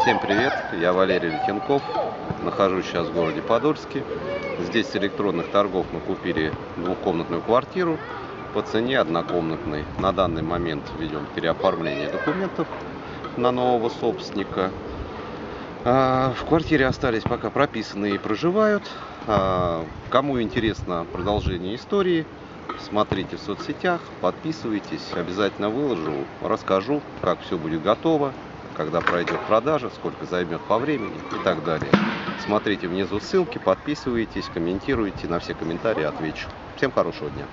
Всем привет, я Валерий Летенков, нахожусь сейчас в городе Подольске. Здесь с электронных торгов мы купили двухкомнатную квартиру по цене однокомнатной. На данный момент ведем переоформление документов на нового собственника. А, в квартире остались пока прописанные и проживают. А, кому интересно продолжение истории, смотрите в соцсетях, подписывайтесь, обязательно выложу, расскажу, как все будет готово, когда пройдет продажа, сколько займет по времени и так далее. Смотрите внизу ссылки, подписывайтесь, комментируйте, на все комментарии отвечу. Всем хорошего дня!